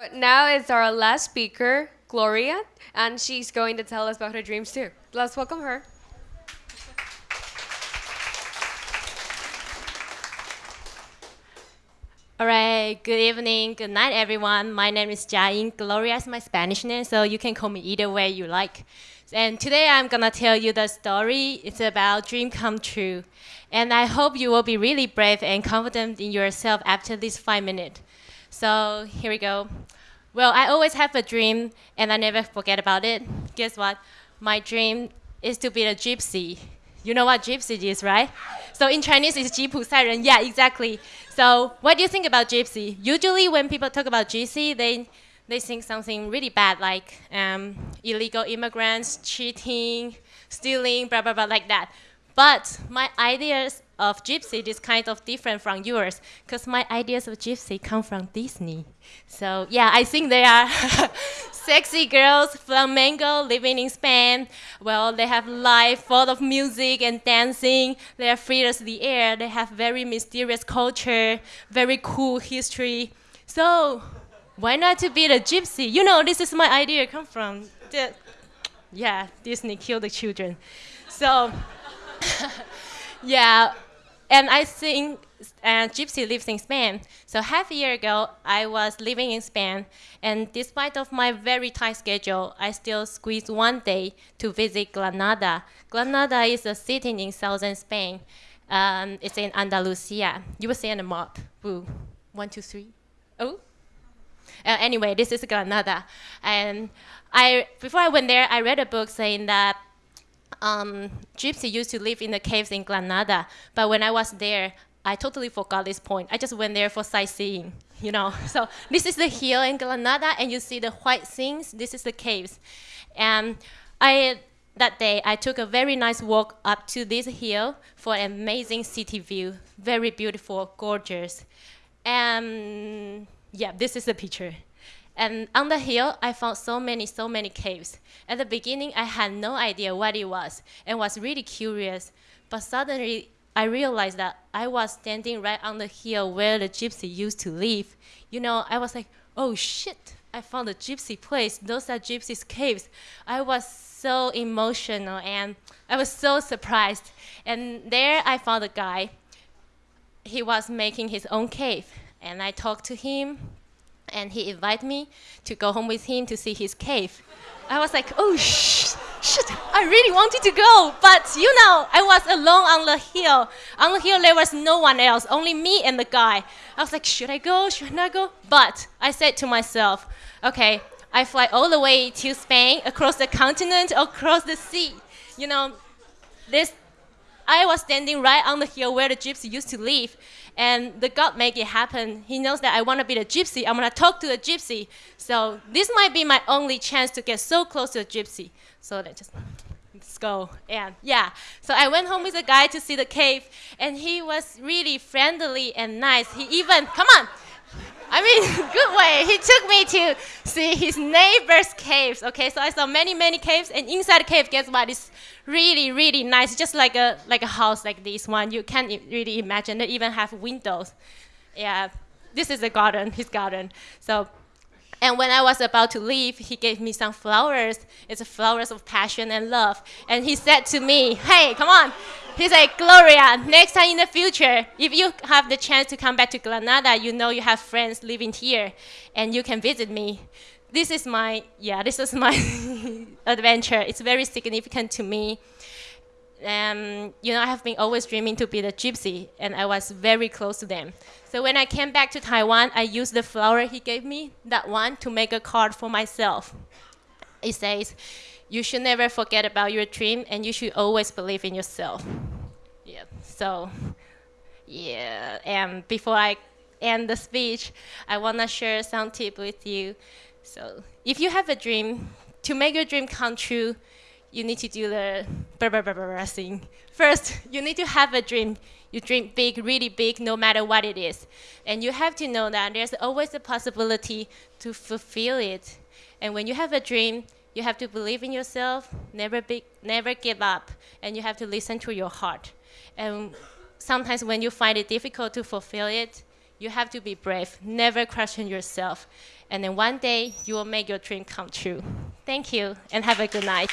But now it's our last speaker, Gloria, and she's going to tell us about her dreams too. Let's welcome her. All right, good evening, good night, everyone. My name is Jiaying. Gloria is my Spanish name, so you can call me either way you like. And today I'm gonna tell you the story. It's about dream come true. And I hope you will be really brave and confident in yourself after this five minutes. So here we go. Well, I always have a dream and I never forget about it. Guess what? My dream is to be a gypsy. You know what gypsy is, right? So in Chinese, it's 吉普赛人. Yeah, exactly. So what do you think about gypsy? Usually when people talk about gypsy, they, they think something really bad, like um, illegal immigrants, cheating, stealing, blah, blah, blah, like that. But my ideas of gypsy is kind of different from yours, because my ideas of gypsy come from Disney. So yeah, I think they are sexy girls, flamenco, living in Spain. Well, they have life full of music and dancing. They are free as the air. They have very mysterious culture, very cool history. So why not to be the gypsy? You know, this is my idea come from. The, yeah, Disney killed the children. So yeah, and I think uh, Gypsy lives in Spain. So half a year ago, I was living in Spain, and despite of my very tight schedule, I still squeezed one day to visit Granada. Granada is a city in southern Spain. Um, it's in Andalusia. You will see on the map. Boo. One, two, three. Oh. Uh, anyway, this is Granada, and I before I went there, I read a book saying that um, Gypsy used to live in the caves in Granada, but when I was there, I totally forgot this point. I just went there for sightseeing, you know. So this is the hill in Granada, and you see the white things. This is the caves, and I that day I took a very nice walk up to this hill for an amazing city view, very beautiful, gorgeous, and yeah, this is the picture. And on the hill, I found so many, so many caves. At the beginning, I had no idea what it was and was really curious. But suddenly, I realized that I was standing right on the hill where the gypsy used to live. You know, I was like, oh shit, I found a gypsy place. Those are gypsy's caves. I was so emotional and I was so surprised. And there I found a guy. He was making his own cave. And I talked to him, and he invited me to go home with him to see his cave. I was like, oh, sh shit, I really wanted to go, but you know, I was alone on the hill. On the hill, there was no one else, only me and the guy. I was like, should I go? Should I not go? But I said to myself, okay, I fly all the way to Spain, across the continent, across the sea. You know, this, I was standing right on the hill where the gypsy used to live, and the God make it happen. He knows that I want to be the gypsy. I'm going to talk to the gypsy. So this might be my only chance to get so close to a gypsy. So let's just let's go. And yeah, so I went home with the guy to see the cave, and he was really friendly and nice. He even, come on, I mean, good way. He took me to see his neighbor's caves. Okay, so I saw many, many caves, and inside the cave, guess what? It's really, really nice, just like a like a house like this one. You can't really imagine. They even have windows. Yeah, this is the garden, his garden. So and when I was about to leave, he gave me some flowers. It's flowers of passion and love. And he said to me, hey, come on. He said, Gloria, next time in the future, if you have the chance to come back to Granada, you know you have friends living here, and you can visit me. This is my, yeah, this is my adventure. It's very significant to me. Um, you know, I have been always dreaming to be the gypsy, and I was very close to them. So when I came back to Taiwan, I used the flower he gave me, that one, to make a card for myself. It says, you should never forget about your dream, and you should always believe in yourself. Yeah, so, yeah, and before I end the speech, I want to share some tip with you. So if you have a dream, to make your dream come true, you need to do the blah, blah, blah, blah thing. First, you need to have a dream. You dream big, really big, no matter what it is. And you have to know that there's always a possibility to fulfill it. And when you have a dream, you have to believe in yourself, never, be, never give up, and you have to listen to your heart. And sometimes when you find it difficult to fulfill it, You have to be brave. Never question yourself. And then one day you will make your dream come true. Thank you and have a good night.